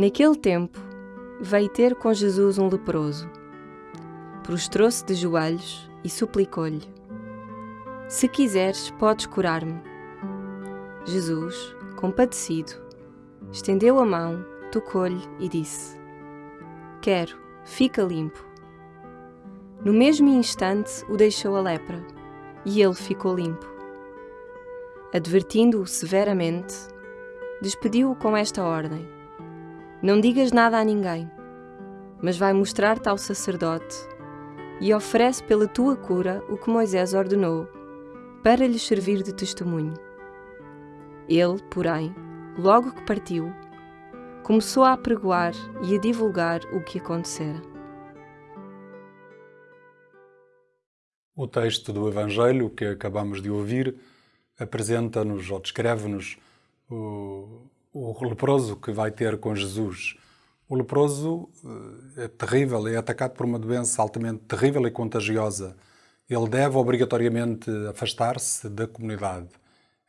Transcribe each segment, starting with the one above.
Naquele tempo, veio ter com Jesus um leproso. Prostrou-se de joelhos e suplicou-lhe: Se quiseres, podes curar-me. Jesus, compadecido, estendeu a mão, tocou-lhe e disse: Quero, fica limpo. No mesmo instante o deixou a lepra, e ele ficou limpo. Advertindo-o severamente, despediu-o com esta ordem: Não digas nada a ninguém, mas vai mostrar-te ao sacerdote e oferece pela tua cura o que Moisés ordenou, para lhe servir de testemunho. Ele, porém, logo que partiu, começou a apregoar e a divulgar o que acontecera. O texto do Evangelho que acabamos de ouvir apresenta-nos ou descreve-nos o, o leproso que vai ter com Jesus. O leproso eh, é terrível, é atacado por uma doença altamente terrível e contagiosa. Ele deve obrigatoriamente afastar-se da comunidade.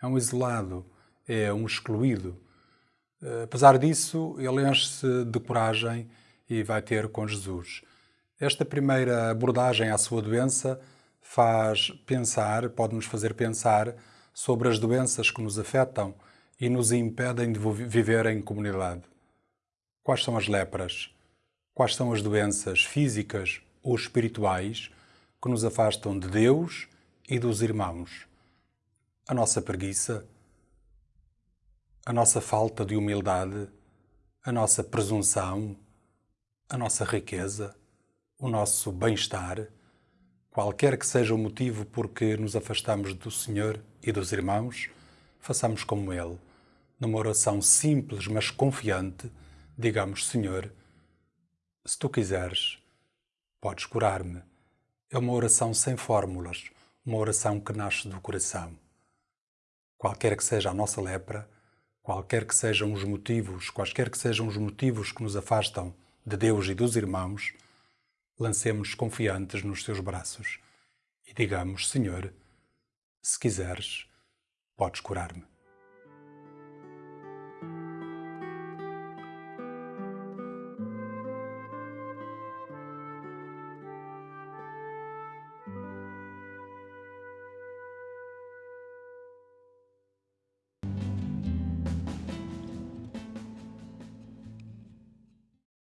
É um isolado, é um excluído. Eh, apesar disso, ele enche-se de coragem e vai ter com Jesus. Esta primeira abordagem à sua doença faz pensar, pode nos fazer pensar sobre as doenças que nos afetam e nos impedem de viver em comunidade. Quais são as lepras? Quais são as doenças físicas ou espirituais que nos afastam de Deus e dos irmãos? A nossa preguiça, a nossa falta de humildade, a nossa presunção, a nossa riqueza, o nosso bem-estar, qualquer que seja o motivo por que nos afastamos do Senhor e dos irmãos, façamos como Ele, numa oração simples mas confiante, digamos: Senhor, se tu quiseres, podes curar-me. É uma oração sem fórmulas, uma oração que nasce do coração. Qualquer que seja a nossa lepra, qualquer que sejam os motivos, quaisquer que sejam os motivos que nos afastam de Deus e dos irmãos, lancemos confiantes nos seus braços e digamos: Senhor, se quiseres, podes curar-me.